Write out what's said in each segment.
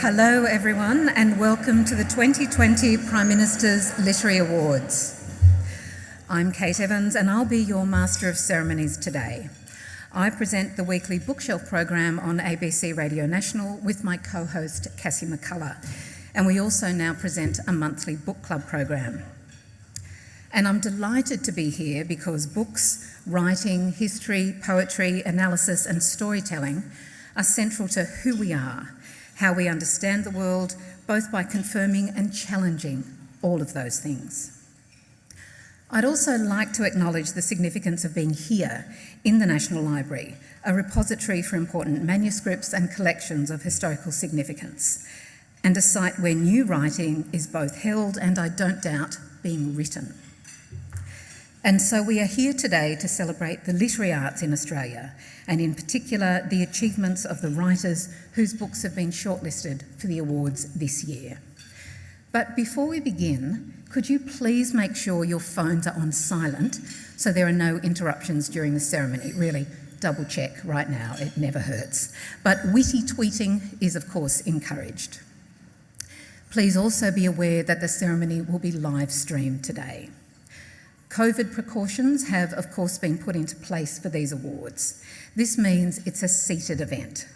Hello, everyone, and welcome to the 2020 Prime Minister's Literary Awards. I'm Kate Evans, and I'll be your Master of Ceremonies today. I present the weekly bookshelf program on ABC Radio National with my co host Cassie McCullagh, and we also now present a monthly book club program. And I'm delighted to be here because books, writing, history, poetry, analysis, and storytelling are central to who we are, how we understand the world, both by confirming and challenging all of those things. I'd also like to acknowledge the significance of being here in the National Library, a repository for important manuscripts and collections of historical significance, and a site where new writing is both held and, I don't doubt, being written. And so we are here today to celebrate the literary arts in Australia, and in particular the achievements of the writers whose books have been shortlisted for the awards this year. But before we begin, could you please make sure your phones are on silent so there are no interruptions during the ceremony? Really, double check right now, it never hurts. But witty tweeting is, of course, encouraged. Please also be aware that the ceremony will be live streamed today. COVID precautions have, of course, been put into place for these awards. This means it's a seated event.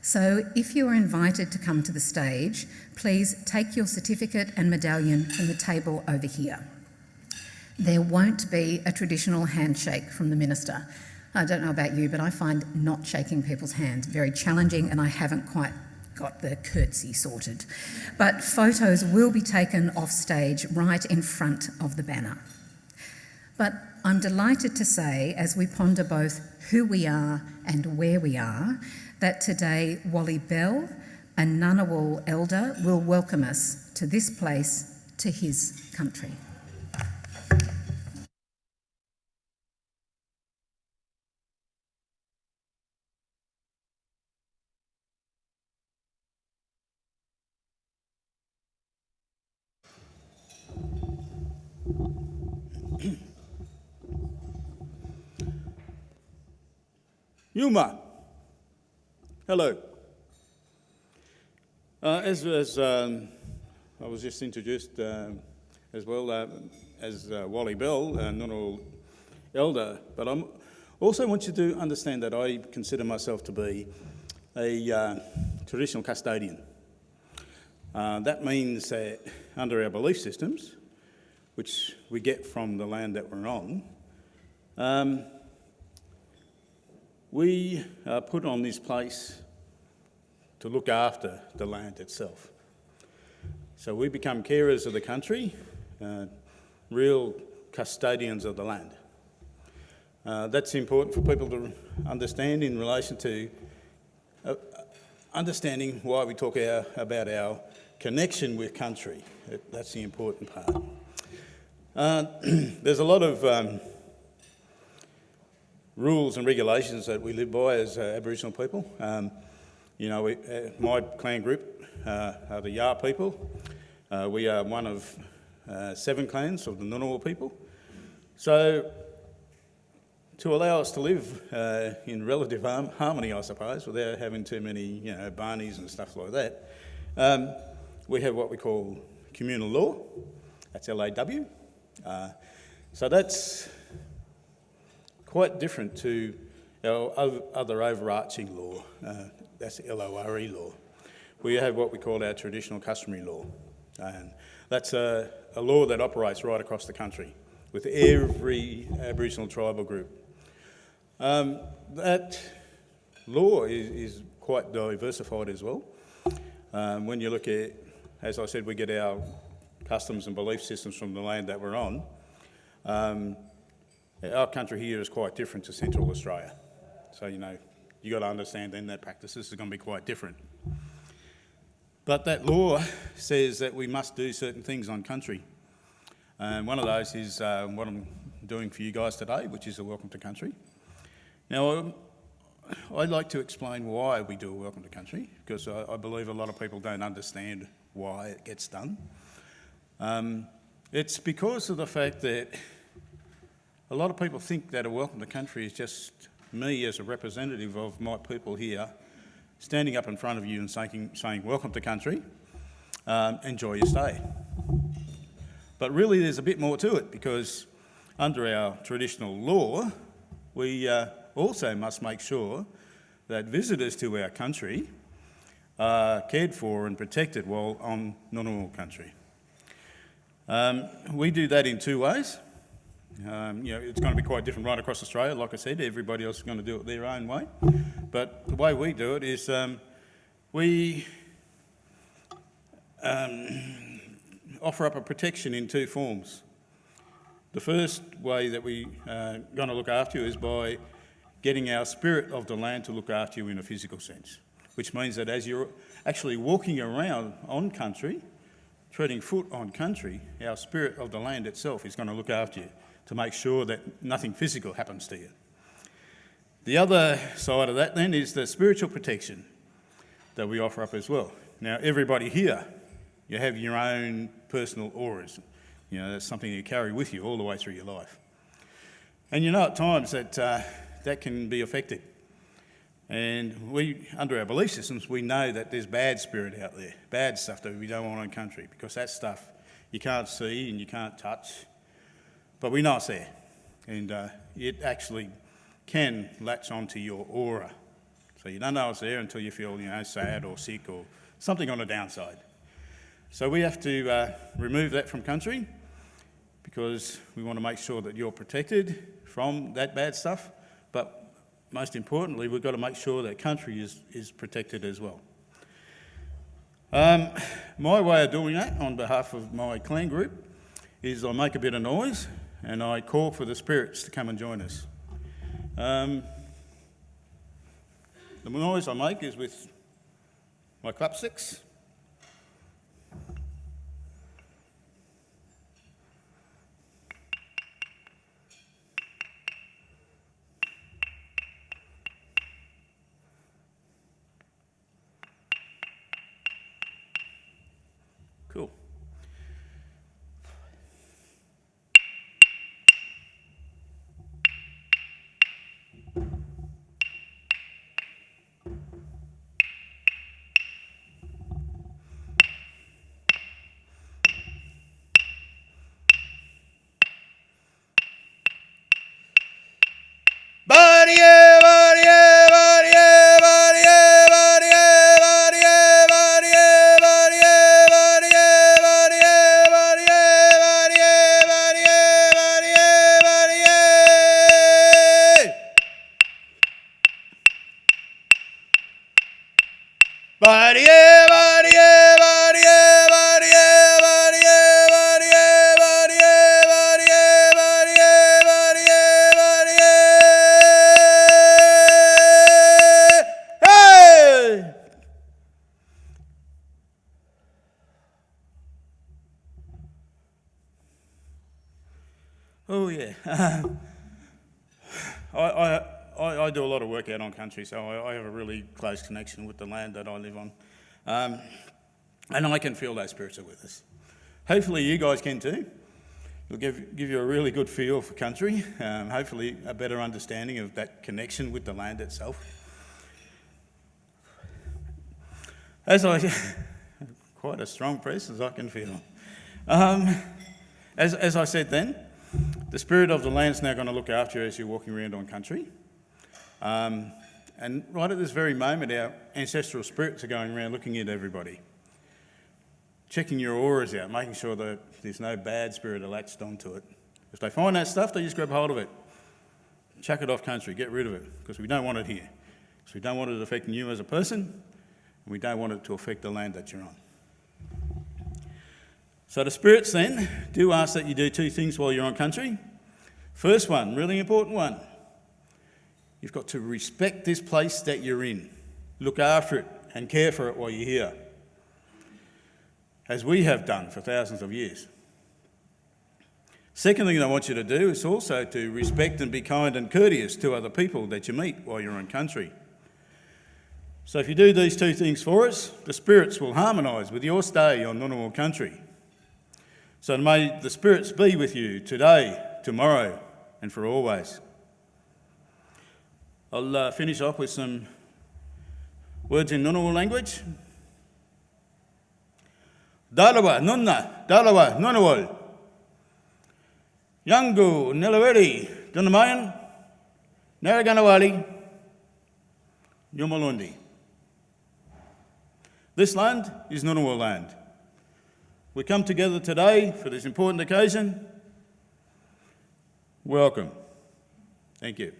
So if you are invited to come to the stage, please take your certificate and medallion from the table over here. There won't be a traditional handshake from the minister. I don't know about you, but I find not shaking people's hands very challenging and I haven't quite got the curtsy sorted. But photos will be taken off stage right in front of the banner. But I'm delighted to say, as we ponder both who we are and where we are, that today Wally Bell, a Ngunnawal elder, will welcome us to this place, to his country. Yuma. Hello. Uh, as, as um, I was just introduced uh, as well uh, as uh, Wally Bell, uh, Ngunnawal elder, but I also want you to understand that I consider myself to be a uh, traditional custodian. Uh, that means that under our belief systems, which we get from the land that we're on, um, we are put on this place to look after the land itself. So we become carers of the country, uh, real custodians of the land. Uh, that's important for people to understand in relation to uh, understanding why we talk our, about our connection with country. That's the important part. Uh, there's a lot of um, rules and regulations that we live by as uh, Aboriginal people. Um, you know, we, uh, my clan group uh, are the Yar people. Uh, we are one of uh, seven clans of the Ngunnawal people. So to allow us to live uh, in relative harmony, I suppose, without having too many, you know, barneys and stuff like that, um, we have what we call communal law. That's LAW. So that's quite different to our other overarching law, uh, that's LORE law. We have what we call our traditional customary law, and that's a, a law that operates right across the country with every Aboriginal tribal group. Um, that law is, is, quite diversified as well. Um, when you look at, as I said, we get our customs and belief systems from the land that we're on. Um, our country here is quite different to Central Australia. So, you know, you've got to understand then that practices are going to be quite different. But that law says that we must do certain things on country. And one of those is uh, what I'm doing for you guys today, which is a welcome to country. Now, I'd like to explain why we do a welcome to country, because I, I believe a lot of people don't understand why it gets done. Um, it's because of the fact that a lot of people think that a welcome to country is just me as a representative of my people here standing up in front of you and saying, saying welcome to country, um, enjoy your stay. But really there's a bit more to it because under our traditional law, we uh, also must make sure that visitors to our country are cared for and protected while on Ngunnawal country. Um, we do that in two ways. Um, you know, it's going to be quite different right across Australia. Like I said, everybody else is going to do it their own way. But the way we do it is um, we um, offer up a protection in two forms. The first way that we are uh, going to look after you is by getting our spirit of the land to look after you in a physical sense, which means that as you're actually walking around on country, treading foot on country, our spirit of the land itself is going to look after you to make sure that nothing physical happens to you. The other side of that then is the spiritual protection that we offer up as well. Now, everybody here, you have your own personal auras. You know, that's something you carry with you all the way through your life. And you know at times that uh, that can be affected. And we, under our belief systems, we know that there's bad spirit out there, bad stuff that we don't want in country, because that stuff you can't see and you can't touch, but we know it's there. And uh, it actually can latch onto your aura. So you don't know it's there until you feel, you know, sad or sick or something on the downside. So we have to uh, remove that from country because we want to make sure that you're protected from that bad stuff. But most importantly, we've got to make sure that country is, is protected as well. Um, my way of doing that on behalf of my clan group is I make a bit of noise and I call for the spirits to come and join us. Um, the noise I make is with my clapsticks. Country, so I, I, have a really close connection with the land that I live on. Um, and I can feel those spirits are with us. Hopefully you guys can too. It'll give, give you a really good feel for country, um, hopefully a better understanding of that connection with the land itself. As I, quite a strong presence I can feel. Um, as, as I said then, the spirit of the land is now going to look after you as you're walking around on country. Um, and right at this very moment, our ancestral spirits are going around looking at everybody, checking your auras out, making sure that there's no bad spirit latched onto it. If they find that stuff, they just grab hold of it, chuck it off country, get rid of it, because we don't want it here. So we don't want it affecting you as a person, and we don't want it to affect the land that you're on. So the spirits then do ask that you do two things while you're on country. First one, really important one, You've got to respect this place that you're in, look after it and care for it while you're here, as we have done for thousands of years. Second thing I want you to do is also to respect and be kind and courteous to other people that you meet while you're in country. So if you do these two things for us, the spirits will harmonise with your stay on Ngunnawal country. So may the spirits be with you today, tomorrow and for always. I'll uh, finish off with some Words in Ngunnawal language. Dalawa, Nunna, Dalawa, Ngunnawal. Yangu, Nilaweri, Dunamayan, Naraganawali, Yumalundi. This land is Ngunnawal land. We come together today for this important occasion. Welcome. Thank you.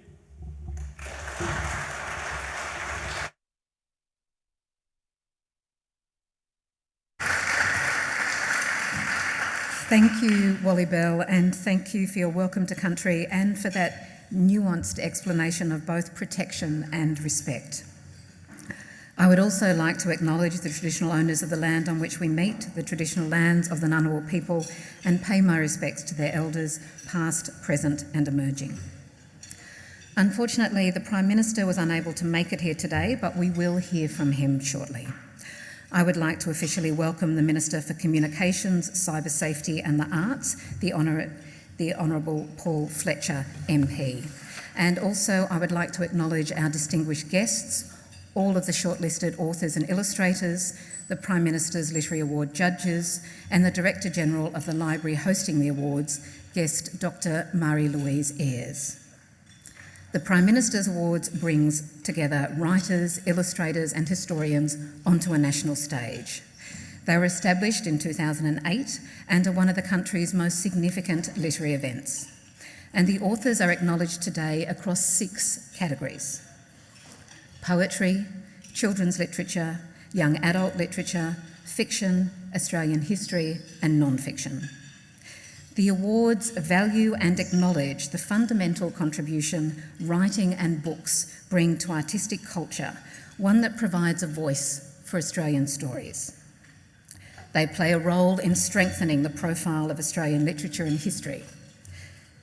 Thank you, Wally Bell, and thank you for your welcome to country and for that nuanced explanation of both protection and respect. I would also like to acknowledge the traditional owners of the land on which we meet, the traditional lands of the Ngunnawal people, and pay my respects to their elders, past, present, and emerging. Unfortunately, the Prime Minister was unable to make it here today, but we will hear from him shortly. I would like to officially welcome the Minister for Communications, Cyber Safety and the Arts, the, Honour- the Honourable Paul Fletcher MP. And also, I would like to acknowledge our distinguished guests, all of the shortlisted authors and illustrators, the Prime Minister's Literary Award judges, and the Director General of the library hosting the awards, guest Dr. Marie Louise Ayres. The Prime Minister's Awards brings together writers, illustrators, and historians onto a national stage. They were established in 2008 and are one of the country's most significant literary events. And the authors are acknowledged today across six categories poetry, children's literature, young adult literature, fiction, Australian history, and non fiction. The awards value and acknowledge the fundamental contribution writing and books bring to artistic culture, one that provides a voice for Australian stories. They play a role in strengthening the profile of Australian literature and history.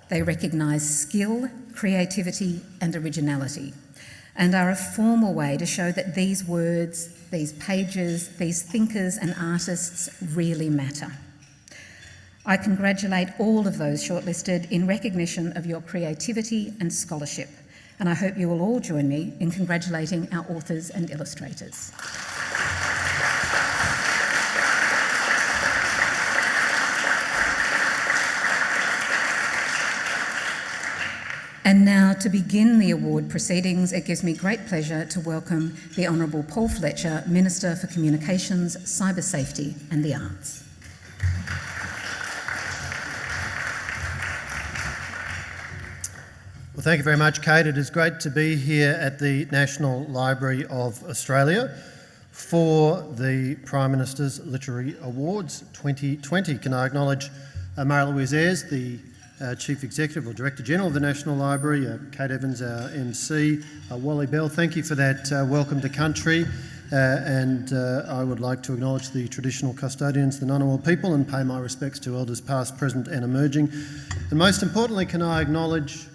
They recognise skill, creativity, and originality, and are a formal way to show that these words, these pages, these thinkers and artists really matter. I congratulate all of those shortlisted in recognition of your creativity and scholarship, and I hope you will all join me in congratulating our authors and illustrators. And now, to begin the award proceedings, it gives me great pleasure to welcome the Honourable Paul Fletcher, Minister for Communications, Cyber Safety and the Arts. Well, thank you very much, Kate. It is great to be here at the National Library of Australia for the Prime Minister's Literary Awards 2020. Can I acknowledge uh, Marie-Louise Ayres, the uh, Chief Executive or Director General of the National Library, uh, Kate Evans, our MC, uh, Wally Bell, thank you for that uh, welcome to country. Uh, and I would like to acknowledge the traditional custodians, the Ngunnawal people, and pay my respects to elders past, present, and emerging. And most importantly, can I acknowledge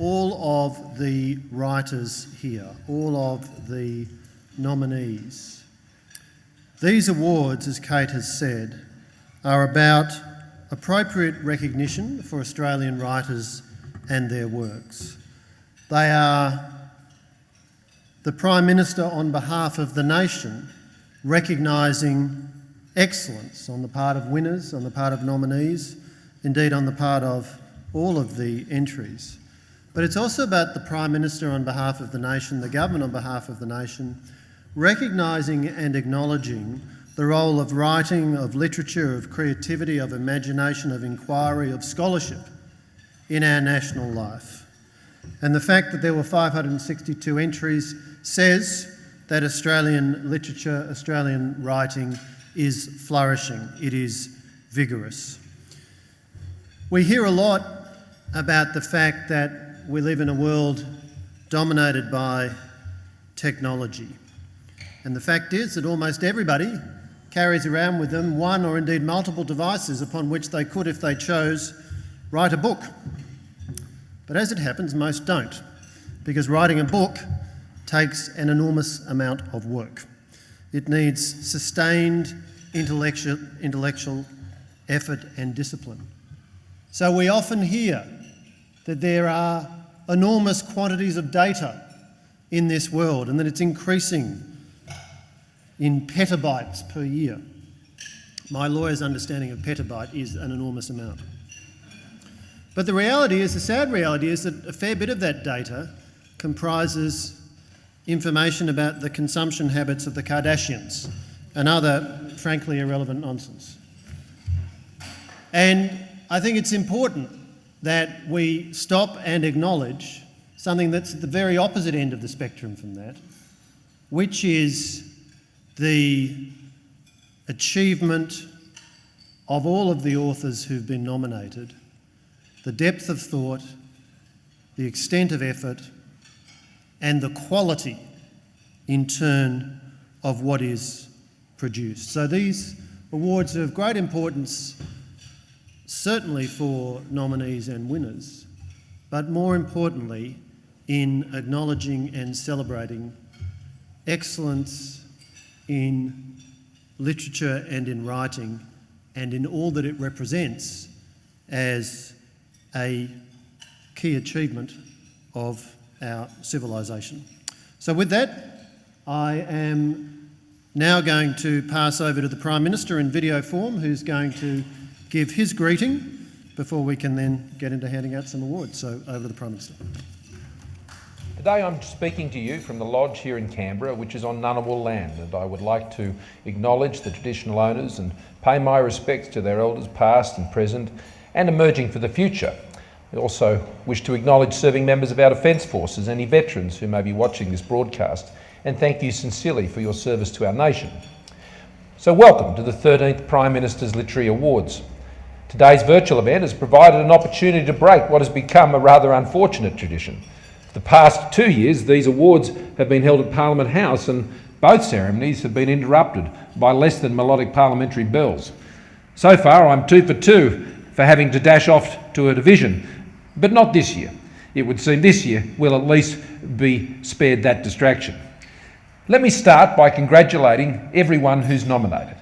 all of the writers here, all of the nominees. These awards, as Kate has said, are about appropriate recognition for Australian writers and their works. They are the Prime Minister, on behalf of the nation, recognising excellence on the part of winners, on the part of nominees, indeed on the part of all of the entries. But it's also about the Prime Minister on behalf of the nation, the government on behalf of the nation, recognising and acknowledging the role of writing, of literature, of creativity, of imagination, of inquiry, of scholarship in our national life. And the fact that there were 562 entries says that Australian literature, Australian writing is flourishing, it is vigorous. We hear a lot about the fact that we live in a world dominated by technology. And the fact is that almost everybody carries around with them one or indeed multiple devices upon which they could, if they chose, write a book. But as it happens, most don't, because writing a book takes an enormous amount of work. It needs sustained intellectual, intellectual effort and discipline. So we often hear that there are enormous quantities of data in this world and that it's increasing in petabytes per year. My lawyer's understanding of petabyte is an enormous amount. But the reality is, the sad reality is that a fair bit of that data comprises information about the consumption habits of the Kardashians and other, frankly, irrelevant nonsense. And I think it's important that we stop and acknowledge something that's at the very opposite end of the spectrum from that, which is the achievement of all of the authors who've been nominated, the depth of thought, the extent of effort, and the quality, in turn, of what is produced. So these awards are of great importance, certainly for nominees and winners, but more importantly, in acknowledging and celebrating excellence in literature and in writing and in all that it represents as a key achievement of our civilisation. So, with that, I am now going to pass over to the Prime Minister in video form, who's going to give his greeting before we can then get into handing out some awards. So, over to the Prime Minister. Today I'm speaking to you from the lodge here in Canberra, which is on Ngunnawal land, and I would like to acknowledge the traditional owners and pay my respects to their elders past and present and emerging for the future. I also wish to acknowledge serving members of our Defence Forces, any veterans who may be watching this broadcast, and thank you sincerely for your service to our nation. So welcome to the 13th Prime Minister's Literary Awards. Today's virtual event has provided an opportunity to break what has become a rather unfortunate tradition for the past two years, these awards have been held at Parliament House and both ceremonies have been interrupted by less than melodic parliamentary bells. So far, I'm two for two for having to dash off to a division, but not this year. It would seem this year we'll at least be spared that distraction. Let me start by congratulating everyone who's nominated.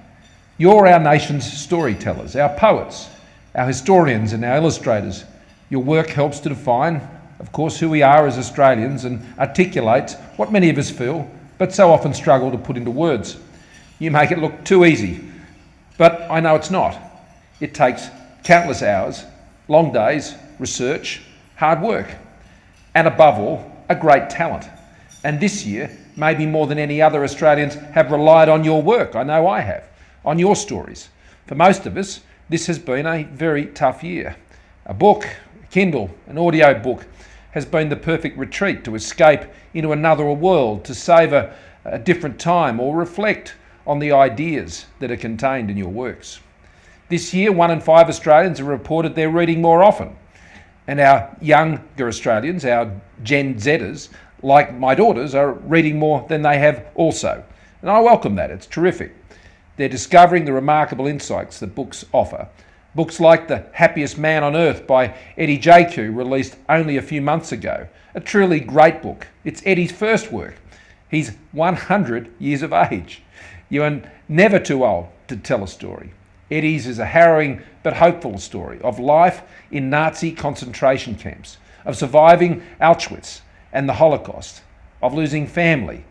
You're our nation's storytellers, our poets, our historians and our illustrators. Your work helps to define of course, who we are as Australians and articulates what many of us feel, but so often struggle to put into words. You make it look too easy, but I know it's not. It takes countless hours, long days, research, hard work, and above all, a great talent. And this year, maybe more than any other Australians have relied on your work. I know I have, on your stories. For most of us, this has been a very tough year. A book, a Kindle, an audio book, has been the perfect retreat to escape into another world, to savour a different time, or reflect on the ideas that are contained in your works. This year, one in five Australians have reported they're reading more often. And our younger Australians, our Gen Zers, like my daughters, are reading more than they have also. And I welcome that, it's terrific. They're discovering the remarkable insights that books offer Books like The Happiest Man on Earth by Eddie Jaku, released only a few months ago. A truly great book. It's Eddie's first work. He's 100 years of age. You are never too old to tell a story. Eddie's is a harrowing but hopeful story of life in Nazi concentration camps, of surviving Auschwitz and the Holocaust, of losing family.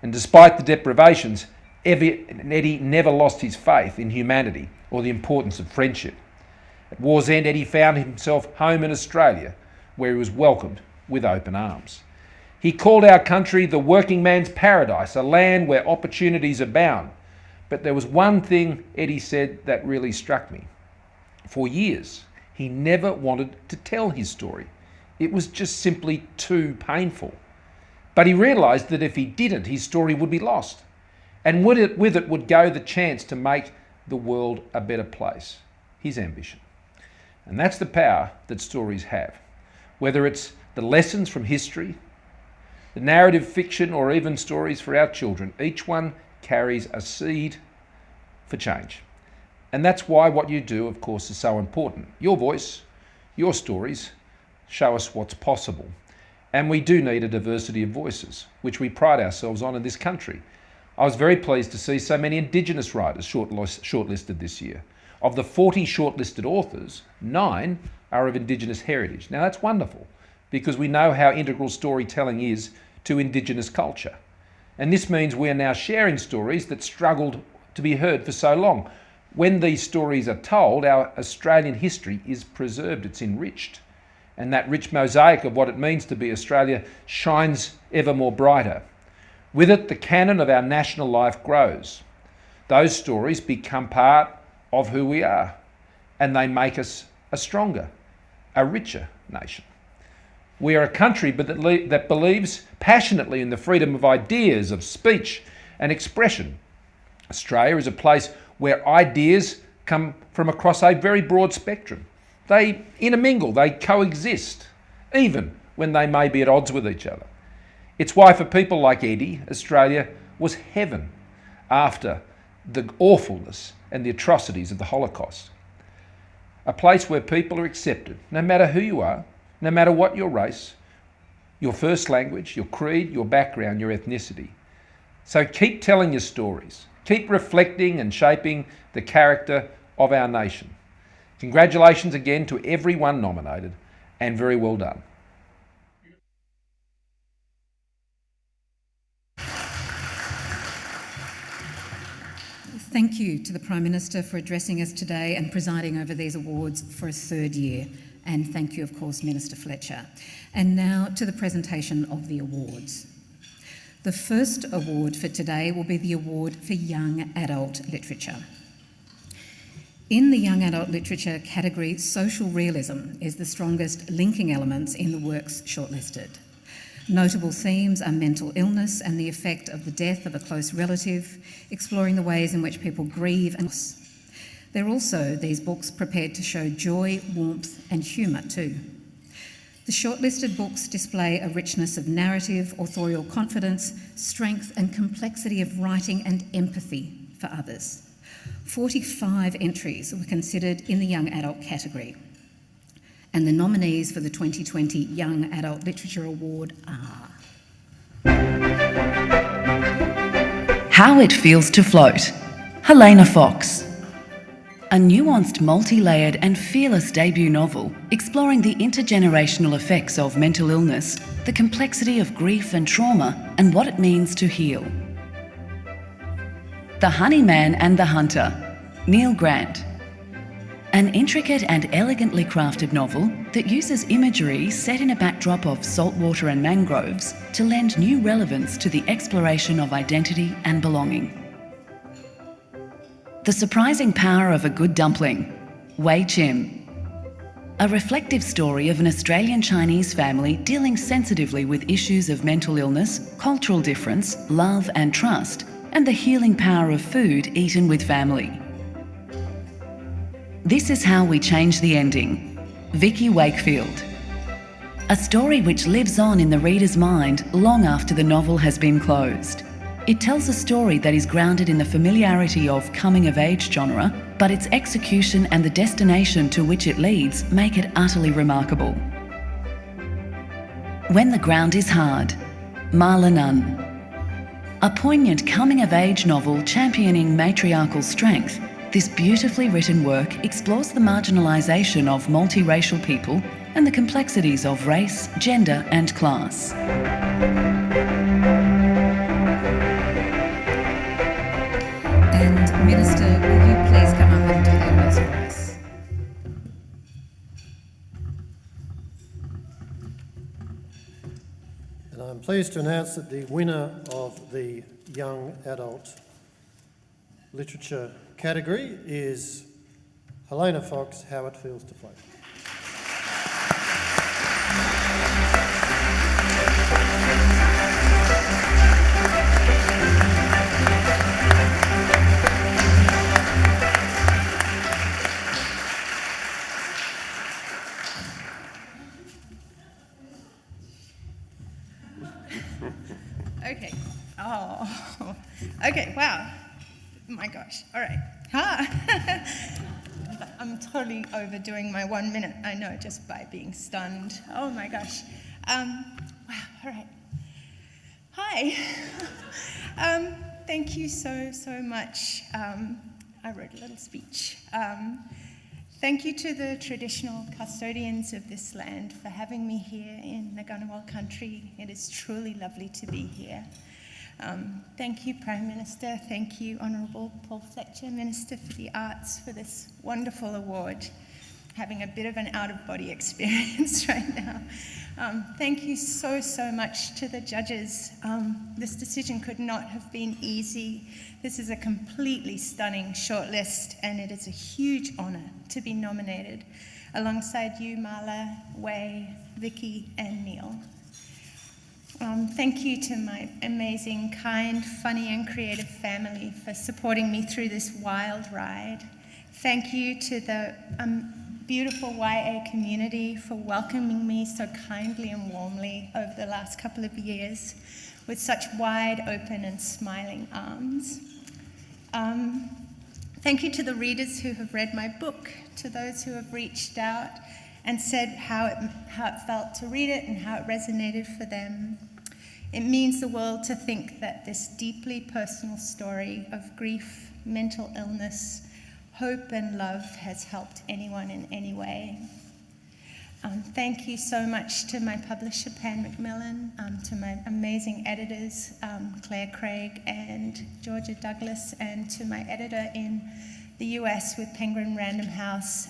And despite the deprivations, Eddie never lost his faith in humanity or the importance of friendship. At war's end, Eddie found himself home in Australia, where he was welcomed with open arms. He called our country the working man's paradise, a land where opportunities abound. But there was one thing Eddie said that really struck me. For years, he never wanted to tell his story. It was just simply too painful. But he realised that if he didn't, his story would be lost. And with it, with it would go the chance to make the world a better place. His ambition. And that's the power that stories have. Whether it's the lessons from history, the narrative fiction, or even stories for our children, each one carries a seed for change. And that's why what you do, of course, is so important. Your voice, your stories show us what's possible. And we do need a diversity of voices, which we pride ourselves on in this country. I was very pleased to see so many Indigenous writers shortlisted this year. Of the 40 shortlisted authors, nine are of Indigenous heritage. Now that's wonderful because we know how integral storytelling is to Indigenous culture. And this means we are now sharing stories that struggled to be heard for so long. When these stories are told, our Australian history is preserved, it's enriched. And that rich mosaic of what it means to be Australia shines ever more brighter. With it, the canon of our national life grows. Those stories become part of who we are, and they make us a stronger, a richer nation. We are a country that, that believes passionately in the freedom of ideas, of speech and expression. Australia is a place where ideas come from across a very broad spectrum. They intermingle, they coexist, even when they may be at odds with each other. It's why, for people like Eddie, Australia was heaven after the awfulness and the atrocities of the Holocaust. A place where people are accepted, no matter who you are, no matter what your race, your first language, your creed, your background, your ethnicity. So keep telling your stories. Keep reflecting and shaping the character of our nation. Congratulations again to everyone nominated and very well done. Thank you to the Prime Minister for addressing us today and presiding over these awards for a third year. And thank you, of course, Minister Fletcher. And now to the presentation of the awards. The first award for today will be the Award for Young Adult Literature. In the young adult literature category, social realism is the strongest linking elements in the works shortlisted. Notable themes are mental illness and the effect of the death of a close relative, exploring the ways in which people grieve and loss. They're also, these books, prepared to show joy, warmth and humour too. The shortlisted books display a richness of narrative, authorial confidence, strength and complexity of writing and empathy for others. 45 entries were considered in the young adult category. And the nominees for the 2020 Young Adult Literature Award are. How It Feels to Float, Helena Fox. A nuanced, multi layered, and fearless debut novel exploring the intergenerational effects of mental illness, the complexity of grief and trauma, and what it means to heal. The Honeyman and the Hunter, Neil Grant. An intricate and elegantly crafted novel that uses imagery set in a backdrop of saltwater and mangroves to lend new relevance to the exploration of identity and belonging. The surprising power of a good dumpling, Wai Chim. A reflective story of an Australian Chinese family dealing sensitively with issues of mental illness, cultural difference, love and trust and the healing power of food eaten with family. This is how we change the ending. Vikki Wakefield. A story which lives on in the reader's mind long after the novel has been closed. It tells a story that is grounded in the familiarity of coming-of-age genre, but its execution and the destination to which it leads make it utterly remarkable. When the Ground is Hard, Malla Nunn. A poignant coming-of-age novel championing matriarchal strength, this beautifully written work explores the marginalisation of multiracial people and the complexities of race, gender and class. And Minister, will you please come up and do the honours for us? And I'm pleased to announce that the winner of the Young Adult Literature category is Helena Fox, How It Feels to Float. Gosh. All right. I'm totally overdoing my one minute. I know, just by being stunned. Oh my gosh. Um, wow. All right. Hi. um, thank you so, so much. Um, I wrote a little speech. Um, Thank you to the traditional custodians of this land for having me here in Ngunnawal country. It is truly lovely to be here. Um, thank you, Prime Minister. Thank you, Honourable Paul Fletcher, Minister for the Arts, for this wonderful award. Having a bit of an out of body experience right now. Um, thank you so, so much to the judges. Um, this decision could not have been easy. This is a completely stunning shortlist, and it is a huge honour to be nominated alongside you, Malla, Wai, Vikki, and Neil. Um, thank you to my amazing, kind, funny, and creative family for supporting me through this wild ride. Thank you to the um, beautiful YA community for welcoming me so kindly and warmly over the last couple of years with such wide open and smiling arms. Um, thank you to the readers who have read my book, to those who have reached out and said how it, how it felt to read it and how it resonated for them. It means the world to think that this deeply personal story of grief, mental illness, hope and love has helped anyone in any way. Um, thank you so much to my publisher, Pan Macmillan, um, to my amazing editors, um, Claire Craig and Georgia Douglas, and to my editor in the US with Penguin Random House.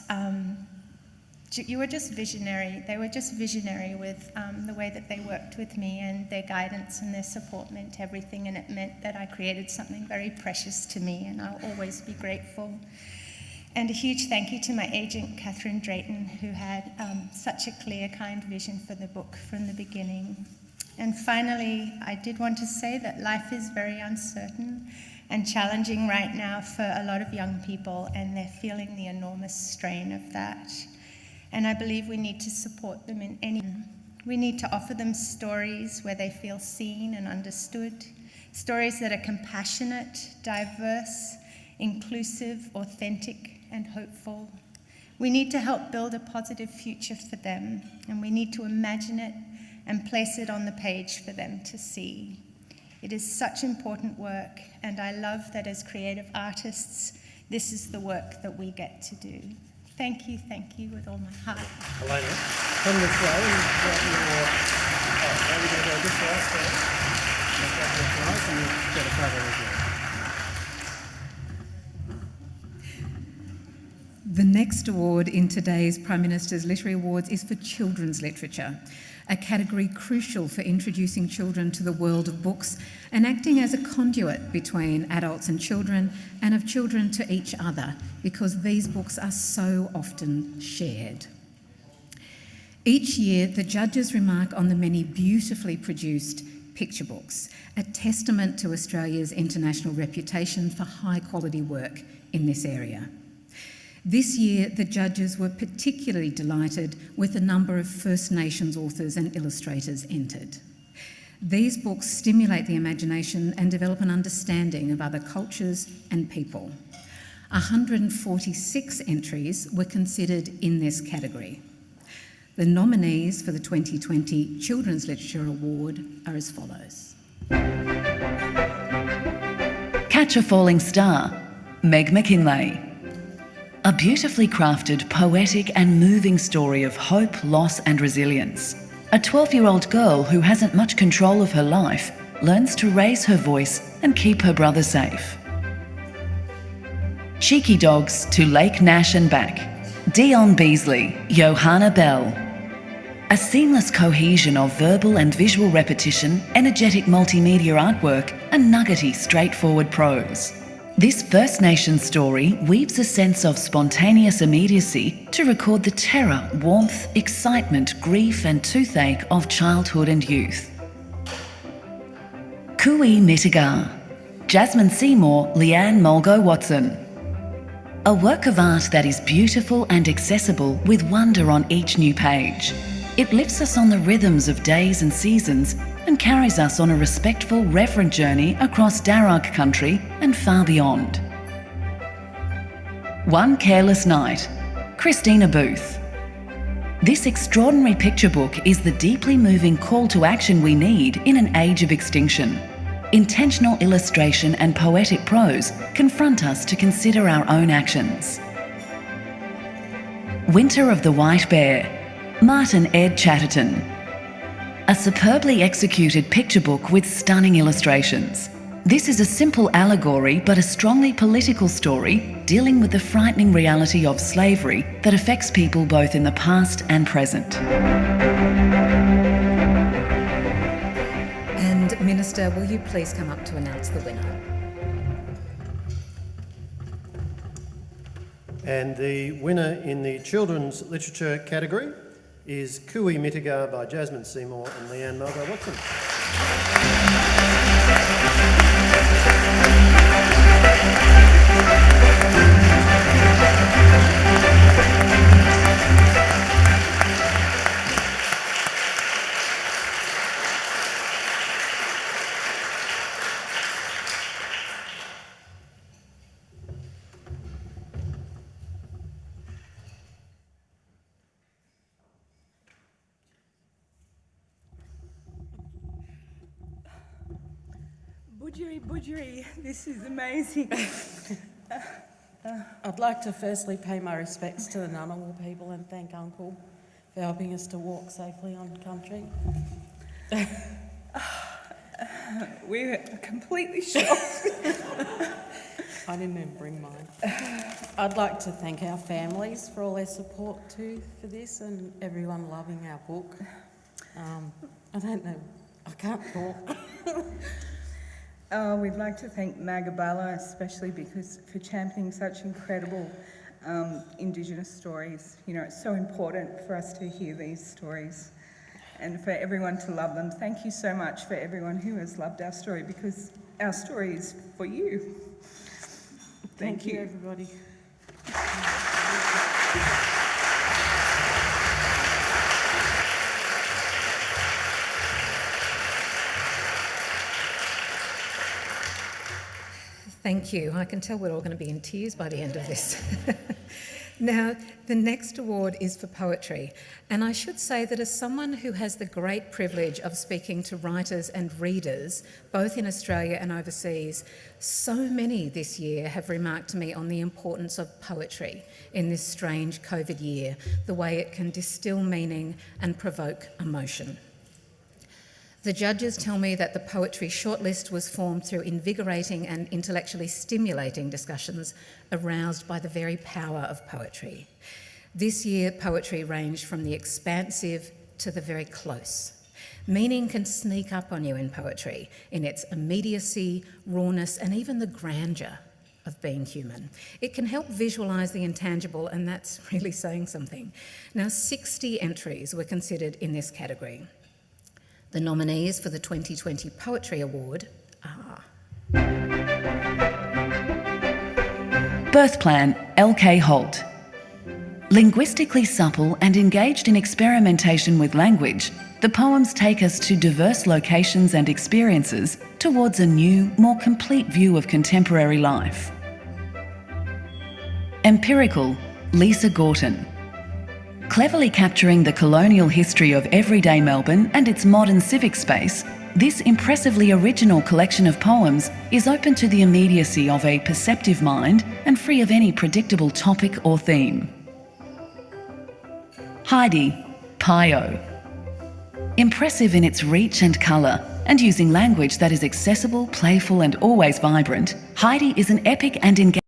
You were just visionary. They were just visionary with um, the way that they worked with me and their guidance and their support meant everything and it meant that I created something very precious to me and I'll always be grateful. And a huge thank you to my agent, Catherine Drayton, who had um, such a clear, kind vision for the book from the beginning. And finally, I did want to say that life is very uncertain and challenging right now for a lot of young people, and they're feeling the enormous strain of that. And I believe we need to support them in any. We need to offer them stories where they feel seen and understood, stories that are compassionate, diverse, inclusive, authentic, and hopeful. We need to help build a positive future for them, and we need to imagine it and place it on the page for them to see. It is such important work, and I love that as creative artists, this is the work that we get to do. Thank you, thank you with all my heart. Helena, come this way and grab your... Oh, now we're going to go this way first. Grab your prize and you get a photo as well. The next award in today's Prime Minister's Literary Awards is for children's literature, a category crucial for introducing children to the world of books and acting as a conduit between adults and children and of children to each other because these books are so often shared. Each year, the judges remark on the many beautifully produced picture books, a testament to Australia's international reputation for high quality work in this area. This year, the judges were particularly delighted with the number of First Nations authors and illustrators entered. These books stimulate the imagination and develop an understanding of other cultures and people. 146 entries were considered in this category. The nominees for the 2020 Children's Literature Award are as follows. Catch a Falling Star, Meg McKinlay. A beautifully crafted, poetic and moving story of hope, loss and resilience. A 12-year-old girl who hasn't much control of her life learns to raise her voice and keep her brother safe. Cheeky Dogs to Lake Nash and back. Dion Beasley, Johanna Bell. A seamless cohesion of verbal and visual repetition, energetic multimedia artwork and nuggety straightforward prose. This First Nations story weaves a sense of spontaneous immediacy to record the terror, warmth, excitement, grief and toothache of childhood and youth. Cooee Mittigar, Jasmine Seymour, Leanne Mulgo Watson. A work of art that is beautiful and accessible with wonder on each new page. It lifts us on the rhythms of days and seasons and carries us on a respectful, reverent journey across Darug country and far beyond. One Careless Night, Christina Booth. This extraordinary picture book is the deeply moving call to action we need in an age of extinction. Intentional illustration and poetic prose confront us to consider our own actions. Winter of the White Bear, Martin Ed Chatterton. a superbly executed picture book with stunning illustrations. This is a simple allegory but a strongly political story dealing with the frightening reality of slavery that affects people both in the past and present. And Minister, will you please come up to announce the winner? And the winner in the children's literature category is Cooee Mittigar by Jasmine Seymour and Leanne Mulgo Watson. This is amazing. I'd like to firstly pay my respects to the Ngunnawal people and thank Uncle for helping us to walk safely on country. We're completely shocked. I didn't even bring mine. I'd like to thank our families for all their support too for this and everyone loving our book. Um, I don't know, I can't talk. Uh, we'd like to thank Magabala especially because for championing such incredible um, Indigenous stories. You know, it's so important for us to hear these stories and for everyone to love them. Thank you so much for everyone who has loved our story because our story is for you. Thank, you, everybody. Thank you. I can tell we're all going to be in tears by the end of this. now, the next award is for poetry. And I should say that as someone who has the great privilege of speaking to writers and readers, both in Australia and overseas, so many this year have remarked to me on the importance of poetry in this strange COVID year, the way it can distill meaning and provoke emotion. The judges tell me that the poetry shortlist was formed through invigorating and intellectually stimulating discussions aroused by the very power of poetry. This year, poetry ranged from the expansive to the very close. Meaning can sneak up on you in poetry in its immediacy, rawness, and even the grandeur of being human. It can help visualise the intangible, and that's really saying something. Now, 60 entries were considered in this category. The nominees for the 2020 Poetry Award are Birth Plan, L.K. Holt. Linguistically supple and engaged in experimentation with language, the poems take us to diverse locations and experiences towards a new, more complete view of contemporary life. Empirical, Lisa Gorton. Cleverly capturing the colonial history of everyday Melbourne and its modern civic space, this impressively original collection of poems is open to the immediacy of a perceptive mind and free of any predictable topic or theme. Heide, Pio. Impressive in its reach and colour, and using language that is accessible, playful and always vibrant, Heide is an epic and engaging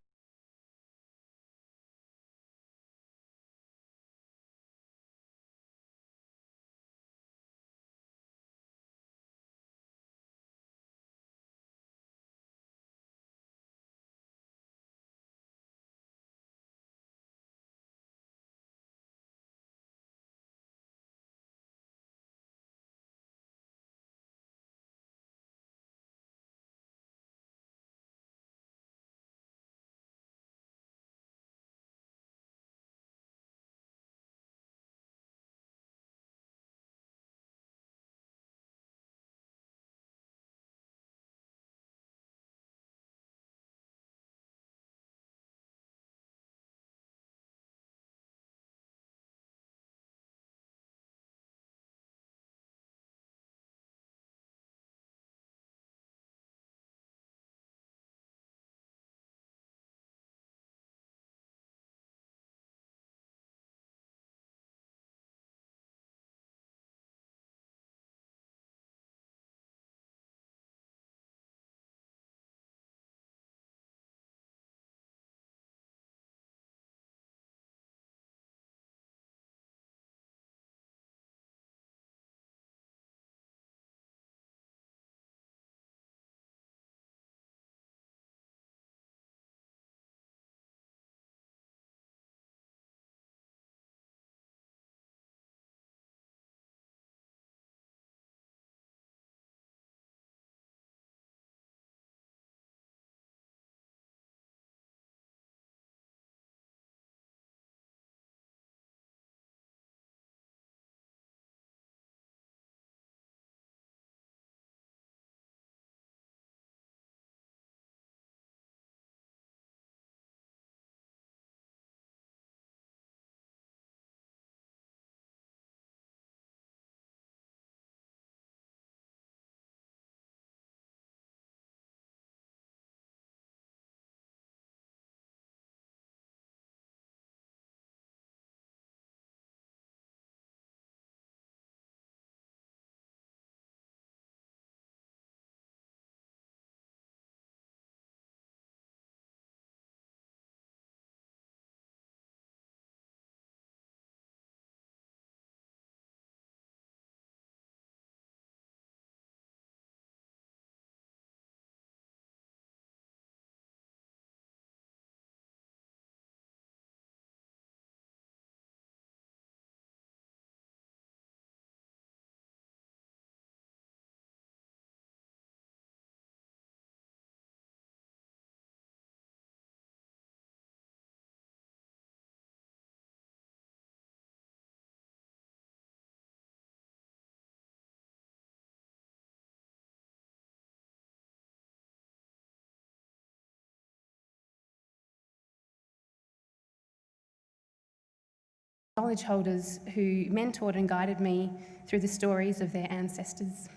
knowledge holders who mentored and guided me through the stories of their ancestors.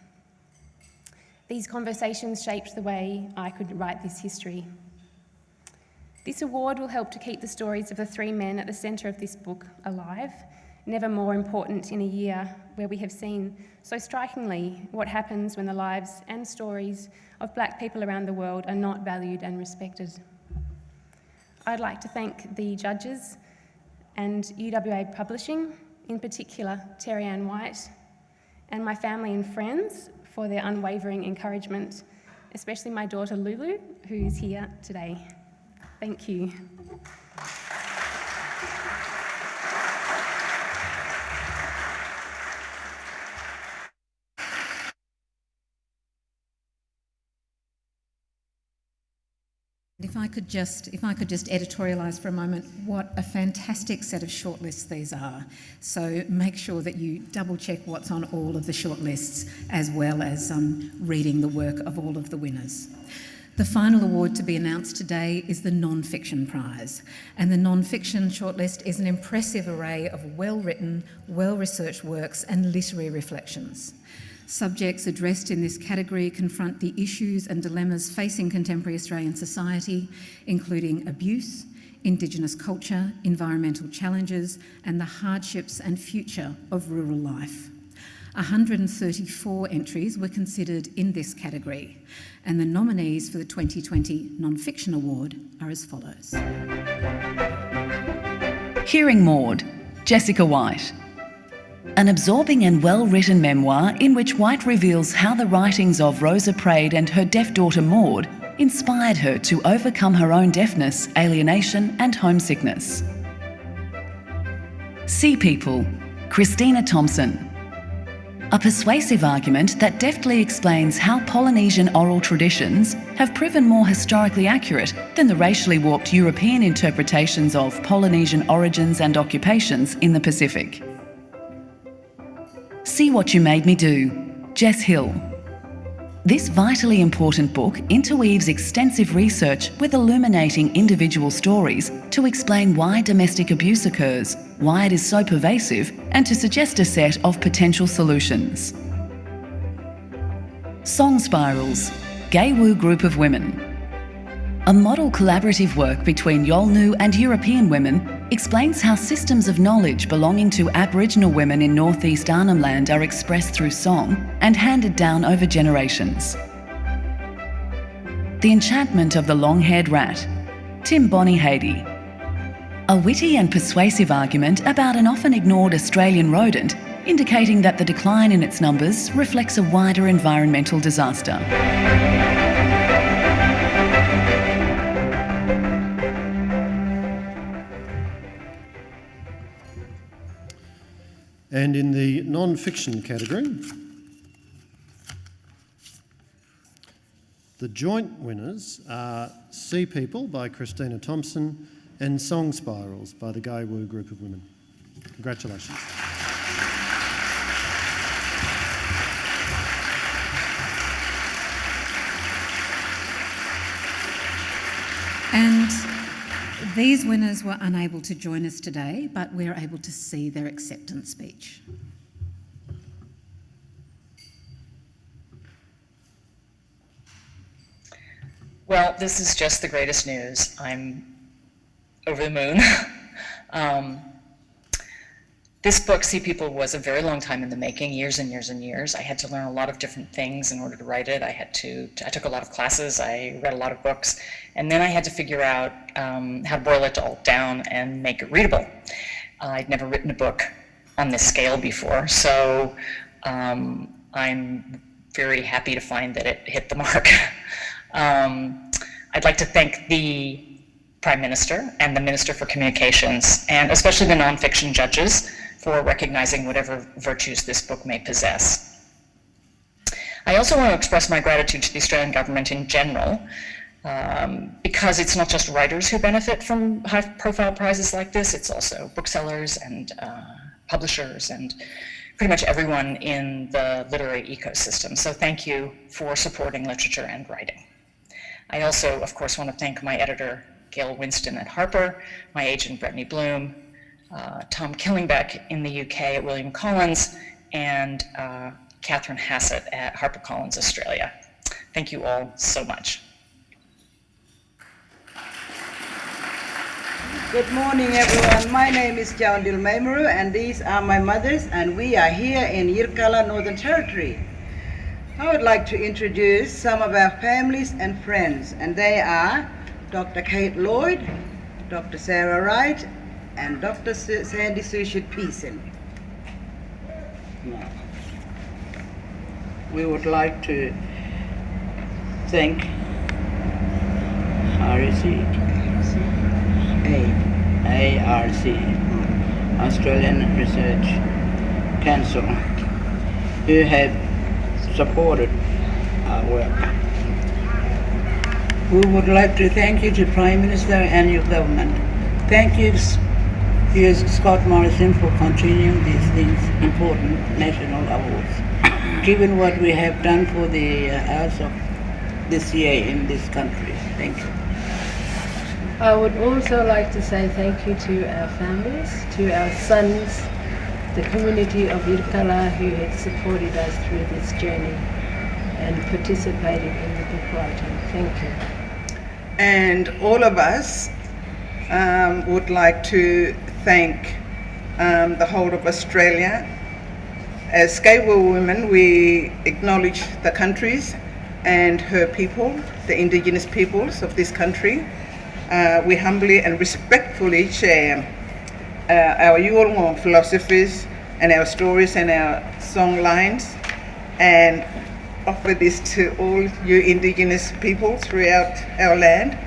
These conversations shaped the way I could write this history. This award will help to keep the stories of the three men at the centre of this book alive, never more important in a year where we have seen so strikingly what happens when the lives and stories of black people around the world are not valued and respected. I'd like to thank the judges and UWA Publishing, in particular Terri-ann White, and my family and friends for their unwavering encouragement, especially my daughter Lulu, who is here today. Thank you. If I could just, if I could just editorialise for a moment, what a fantastic set of shortlists these are. So make sure that you double check what's on all of the shortlists, as well as um, reading the work of all of the winners. The final award to be announced today is the Non-Fiction Prize, and the Non-Fiction shortlist is an impressive array of well-written, well-researched works and literary reflections. Subjects addressed in this category confront the issues and dilemmas facing contemporary Australian society, including abuse, Indigenous culture, environmental challenges, and the hardships and future of rural life. 134 entries were considered in this category, and the nominees for the 2020 Non-Fiction Award are as follows. Hearing Maud, Jessica White an absorbing and well written memoir in which White reveals how the writings of Rosa Praed and her deaf daughter Maud inspired her to overcome her own deafness, alienation, and homesickness. Sea People, Christina Thompson. A persuasive argument that deftly explains how Polynesian oral traditions have proven more historically accurate than the racially warped European interpretations of Polynesian origins and occupations in the Pacific. See What You Made Me Do, Jess Hill. This vitally important book interweaves extensive research with illuminating individual stories to explain why domestic abuse occurs, why it is so pervasive, and to suggest a set of potential solutions. Song Spirals, Gay'wu Group of Women. A model collaborative work between Yolngu and European women explains how systems of knowledge belonging to Aboriginal women in northeast Arnhem Land are expressed through song and handed down over generations. The Enchantment of the Long-Haired Rat, Tim Bonyhady. A witty and persuasive argument about an often ignored Australian rodent, indicating that the decline in its numbers reflects a wider environmental disaster. And in the non-fiction category, the joint winners are Sea People by Christina Thompson and Song Spirals by the Gay Group of Women. Congratulations. And these winners were unable to join us today, but we're able to see their acceptance speech. Well, this is just the greatest news. I'm over the moon. um, this book, Sea People, was a very long time in the making, years and years and years. I had to learn a lot of different things in order to write it. I had to, I took a lot of classes, I read a lot of books, and then I had to figure out um, how to boil it all down and make it readable. Uh, I'd never written a book on this scale before, so um, I'm very happy to find that it hit the mark. um, I'd like to thank the Prime Minister and the Minister for Communications, and especially the nonfiction judges for recognizing whatever virtues this book may possess. I also want to express my gratitude to the Australian government in general, um, because it's not just writers who benefit from high-profile prizes like this, it's also booksellers and uh, publishers and pretty much everyone in the literary ecosystem. So thank you for supporting literature and writing. I also, of course, want to thank my editor, Gail Winston at Harper, my agent, Brittany Bloom, uh, Tom Killingbeck in the UK at William Collins, and uh, Catherine Hassett at HarperCollins Australia. Thank you all so much. Good morning, everyone. My name is Djawundil Maymuru, and these are my mothers, and we are here in Yirrkala, Northern Territory. I would like to introduce some of our families and friends, and they are Dr. Kate Lloyd, Dr. Sarah Wright, and Dr. Sandie Suchet-Pearson. We would like to thank RSC, A, ARC, Australian Research Council, who have supported our work. We would like to thank you to Prime Minister and your government. Thank you, S- dear Scott Morrison, for continuing these, these important national awards, given what we have done for the uh, arts of this year in this country. Thank you. I would also like to say thank you to our families, to our sons, the community of Yirrkala who has supported us through this journey and participated in the book writing. Thank you. And all of us um, would like to thank um, the whole of Australia. As Skatewell women, we acknowledge the countries and her people, the indigenous peoples of this country. Uh, we humbly and respectfully share uh, our Yolngu philosophies and our stories and our song lines and offer this to all you indigenous people throughout our land.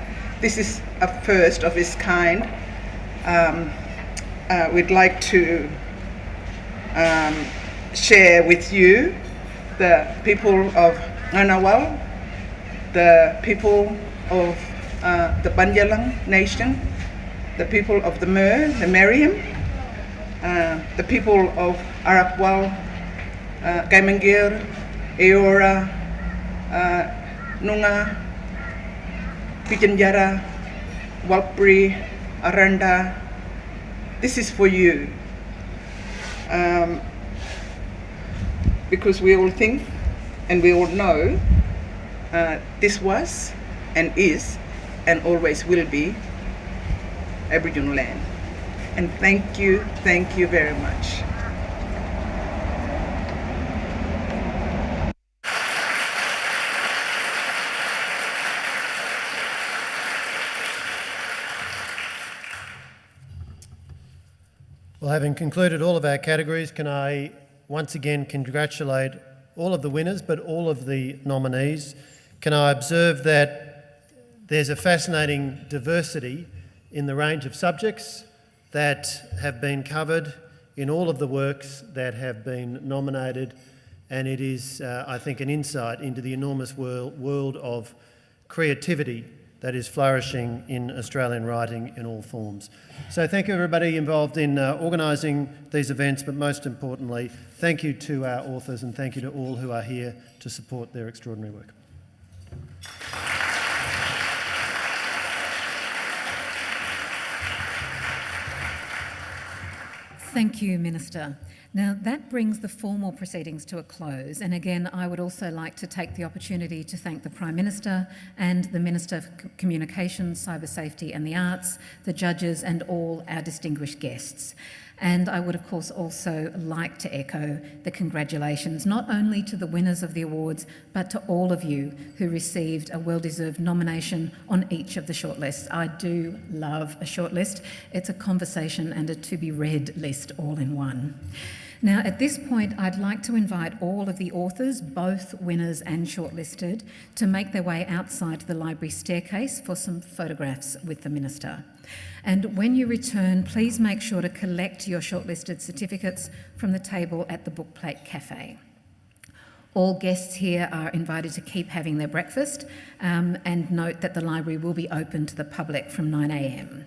This is a first of its kind. Um, uh, we'd like to um, share with you the people of Ngunnawal, the people of uh, the Bundjalung nation, the people of the Mer, the Meriam, uh, the people of Arakwal, uh, Kaimangir, Eora, uh, Nunga, Pitjantjatjara, Warlpiri, Aranda. This is for you. Um, because we all think and we all know uh, this was and is and always will be Aboriginal land. And thank you, thank you very much. Well, having concluded all of our categories, can I once again congratulate all of the winners, but all of the nominees? Can I observe that there's a fascinating diversity in the range of subjects that have been covered in all of the works that have been nominated, and it is, uh, I think, an insight into the enormous world, world of creativity that is flourishing in Australian writing in all forms. So thank you everybody involved in uh, organising these events, but most importantly, thank you to our authors and thank you to all who are here to support their extraordinary work. Thank you, Minister. Now, that brings the formal proceedings to a close. And again, I would also like to take the opportunity to thank the Prime Minister and the Minister for Communications, Cyber Safety and the Arts, the judges, and all our distinguished guests. And I would, of course, also like to echo the congratulations not only to the winners of the awards, but to all of you who received a well deserved nomination on each of the shortlists. I do love a shortlist, it's a conversation and a to be read list all in one. Now, at this point, I'd like to invite all of the authors, both winners and shortlisted, to make their way outside the library staircase for some photographs with the Minister. And when you return, please make sure to collect your shortlisted certificates from the table at the Bookplate Cafe. All guests here are invited to keep having their breakfast um, and note that the library will be open to the public from 9am.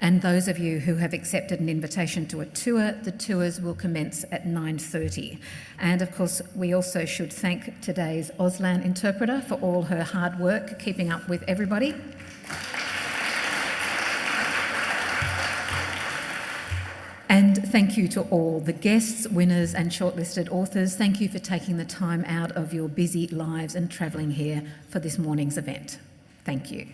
And those of you who have accepted an invitation to a tour, the tours will commence at 9.30. And of course, we also should thank today's Auslan interpreter for all her hard work keeping up with everybody. Thank you to all the guests, winners, and shortlisted authors. Thank you for taking the time out of your busy lives and travelling here for this morning's event. Thank you.